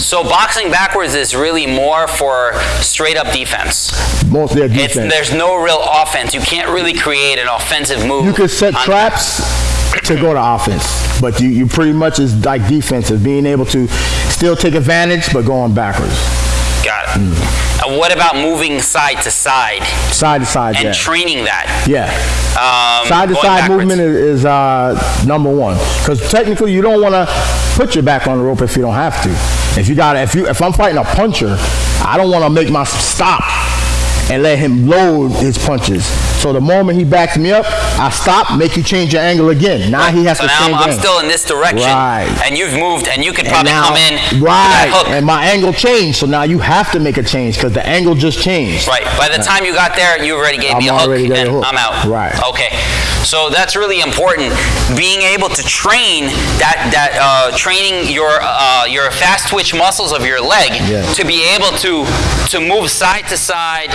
So boxing backwards is really more for straight up defense. Most of their It's, defense. there's no real offense. You can't really create an offensive move. you can set traps to go to offense, but you, you pretty much is like defensive, being able to still take advantage, but going backwards, It. What about moving side to side side to side. and yeah. training that? yeah. Um, Side to side backwards. movement is, is uh, number one because technically you don't want to put your back on the rope if you don't have to. If you got if you if I'm fighting a puncher, I don't want to make my stop and let him load his punches. So the moment he backs me up, I stop, make you change your angle again. Now he has So to change I'm, I'm still in this direction, Right. and you've moved, and you could probably now- come in right, and my angle changed. So now you have to make a change because the angle just changed. Right. By the time you got there, you already gave I'm me a hook, already got a hook. I'm out. Right. Okay. So that's really important. Being able to train that that uh, training your uh, your fast twitch muscles of your leg Yeah. to be able to to move side to side.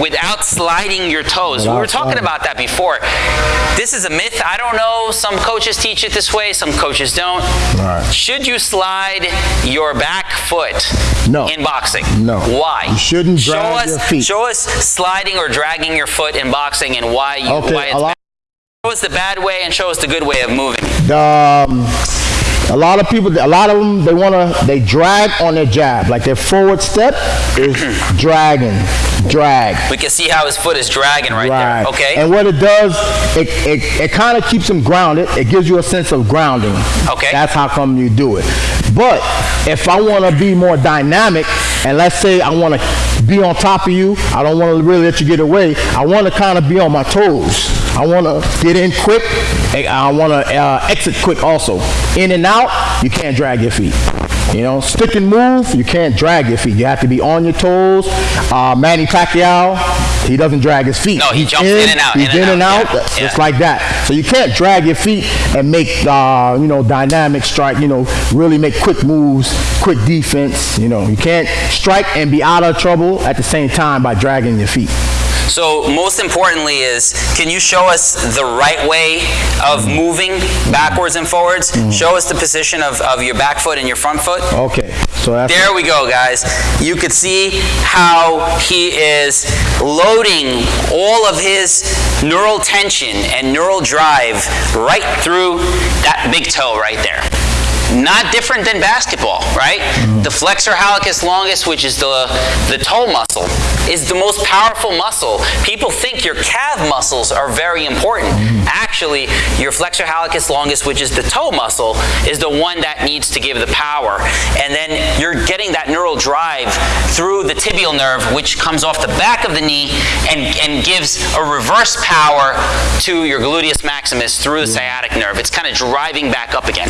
Without sliding your toes. we were talking sliding. about that before. This is a myth. I don't know. Some coaches teach it this way, some coaches don't. Right. Should you slide your back foot No. in boxing? No. Why? You shouldn't show drag us, your feet. Show us sliding or dragging your foot in boxing and why you Okay, why it's a lot- bad. Show us the bad way and show us the good way of moving. um, a lot of people, a lot of them, they want to, they drag on their jab. Like their forward step is dragging, drag. We can see how his foot is dragging right, Right. there. Okay. And what it does, it, it, it kind of keeps them grounded. It gives you a sense of grounding. Okay. That's how come you do it. But if I want to be more dynamic, and let's say I want to be on top of you, I don't want to really let you get away. I want to kind of be on my toes. I want to get in quick. I want to uh, exit quick also. In and out, you can't drag your feet. You know, stick and move, you can't drag your feet. You have to be on your toes. Uh, Manny Pacquiao, he doesn't drag his feet. No, he jumps in and out, He's in and in and out, out. yeah, It's yeah. like that. So you can't drag your feet and make, uh, you know, dynamic strike. You know, really make quick moves, quick defense. You know, you can't strike and be out of trouble at the same time by dragging your feet. So most importantly is, can you show us the right way of moving backwards and forwards? Mm. Show us the position of, of your back foot and your front foot. Okay, so There we go, guys. You could see how he is loading all of his neural tension and neural drive right through that big toe right there. Not different than basketball, right? The flexor hallucis longus, which is the, the toe muscle, is the most powerful muscle. People think your calf muscles are very important. Actually, your flexor hallucis longus, which is the toe muscle, is the one that needs to give the power. And then you're getting that neural drive through the tibial nerve, which comes off the back of the knee and, and gives a reverse power to your gluteus maximus through the sciatic nerve. It's kind of driving back up again.